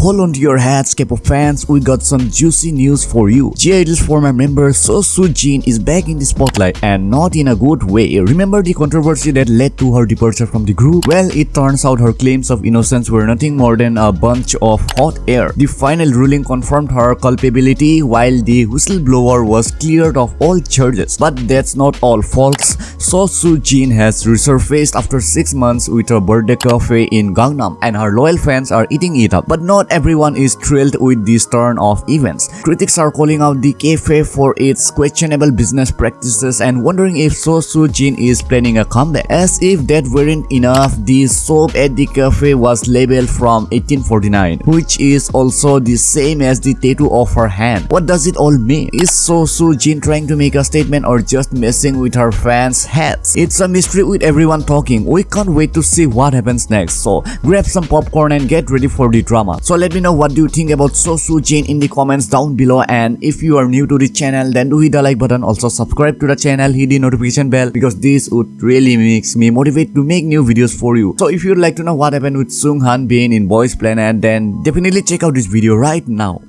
hold on to your hats, K-pop fans, we got some juicy news for you. (G)I-DLE's former member Seo Soo Jin is back in the spotlight and not in a good way. Remember the controversy that led to her departure from the group? Well, it turns out her claims of innocence were nothing more than a bunch of hot air. The final ruling confirmed her culpability while the whistleblower was cleared of all charges. But that's not all, folks. Seo Soo Jin has resurfaced after 6 months with a birthday cafe in Gangnam and her loyal fans are eating it up. But not everyone is thrilled with this turn of events. Critics are calling out the cafe for its questionable business practices and wondering if Seo Soo Jin is planning a comeback. As if that weren't enough, the soap at the cafe was labeled from 1849, which is also the same as the tattoo of her hand. What does it all mean? Is Seo Soo Jin trying to make a statement or just messing with her fans' heads? It's a mystery with everyone talking. We can't wait to see what happens next. So grab some popcorn and get ready for the drama. So let me know what do you think about Seo Soo Jin in the comments down below and if you are new to the channel then do hit the like button also subscribe to the channel hit the notification bell because this would really makes me motivate to make new videos for you. So if you'd like to know what happened with Sung Han Bin in Boys Planet then definitely check out this video right now.